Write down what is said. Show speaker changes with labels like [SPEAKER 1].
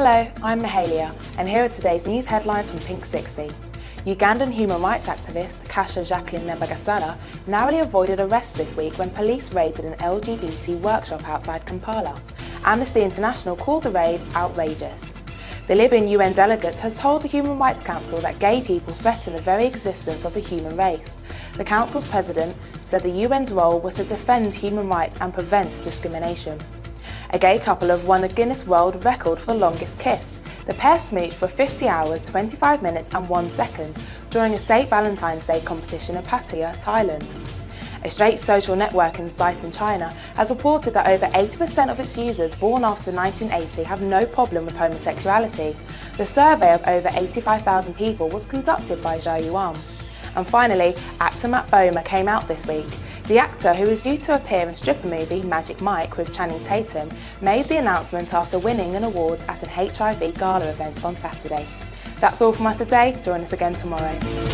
[SPEAKER 1] Hello, I'm Mahalia, and here are today's news headlines from Pink 60. Ugandan human rights activist Kasha Jacqueline Nabagesera narrowly avoided arrest this week when police raided an LGBT workshop outside Kampala. Amnesty International called the raid outrageous. The Libyan UN delegate has told the Human Rights Council that gay people threaten the very existence of the human race. The Council's president said the UN's role was to defend human rights and prevent discrimination. A gay couple have won a Guinness World Record for the longest kiss. The pair smooched for 50 hours, 25 minutes and 1 second during a St. Valentine's Day competition in Pattaya, Thailand. A straight social networking site in China has reported that over 80% of its users born after 1980 have no problem with homosexuality. The survey of over 85,000 people was conducted by Zhao Yuan. And finally, actor Matt Bomer came out this week. The actor, who is due to appear in stripper movie Magic Mike with Channing Tatum, made the announcement after winning an award at an HIV gala event on Saturday. That's all from us today. Join us again tomorrow.